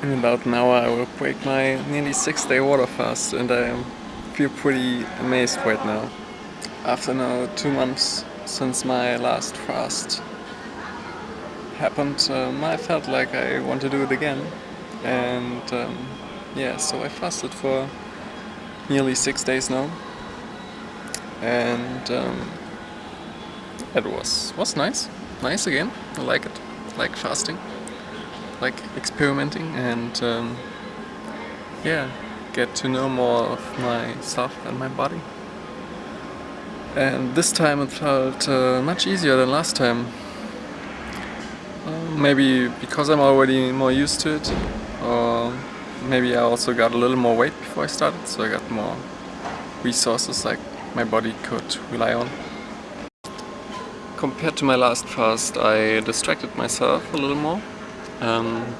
In about an hour I will break my nearly six day water fast and I feel pretty amazed right now. After now two months since my last fast happened, um, I felt like I want to do it again. And um, yeah, so I fasted for nearly six days now. And um, it was, was nice. Nice again. I like it. like fasting like experimenting and um, yeah, get to know more of myself and my body. And this time it felt uh, much easier than last time. Uh, maybe because I'm already more used to it, or maybe I also got a little more weight before I started, so I got more resources like my body could rely on. Compared to my last fast, I distracted myself a little more. Um,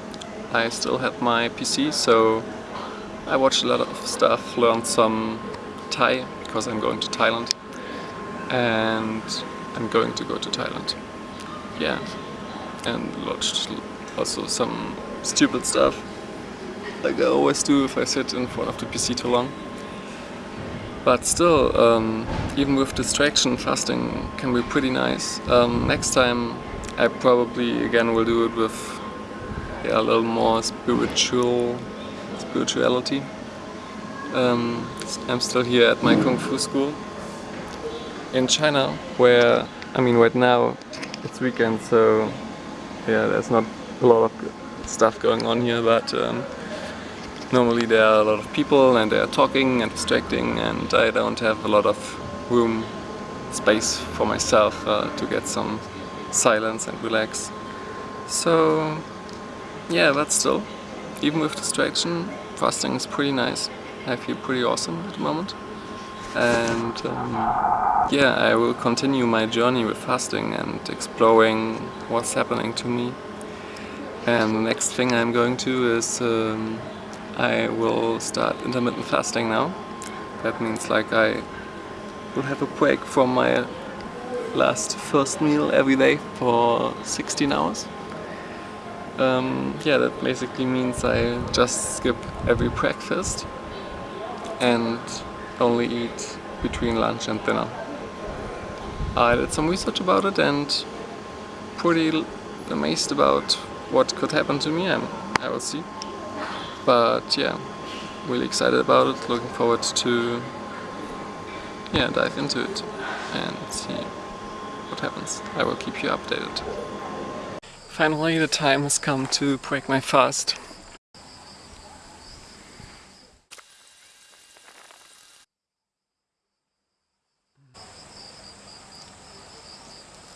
I still had my PC, so I watched a lot of stuff, learned some Thai, because I'm going to Thailand. And I'm going to go to Thailand. Yeah. And watched also some stupid stuff, like I always do if I sit in front of the PC too long. But still, um, even with distraction, fasting can be pretty nice. Um, next time I probably again will do it with yeah, a little more spiritual spirituality. Um, I'm still here at my Kung Fu school in China where, I mean right now it's weekend so yeah there's not a lot of stuff going on here but um, normally there are a lot of people and they are talking and distracting and I don't have a lot of room, space for myself uh, to get some silence and relax. So yeah, but still, even with distraction, fasting is pretty nice. I feel pretty awesome at the moment. And um, yeah, I will continue my journey with fasting and exploring what's happening to me. And the next thing I'm going to is um, I will start intermittent fasting now. That means like I will have a break from my last first meal every day for 16 hours. Um, yeah, that basically means I just skip every breakfast and only eat between lunch and dinner. I did some research about it and pretty amazed about what could happen to me, I'm, I will see. But yeah, really excited about it, looking forward to yeah, dive into it and see what happens. I will keep you updated. Finally the time has come to break my fast.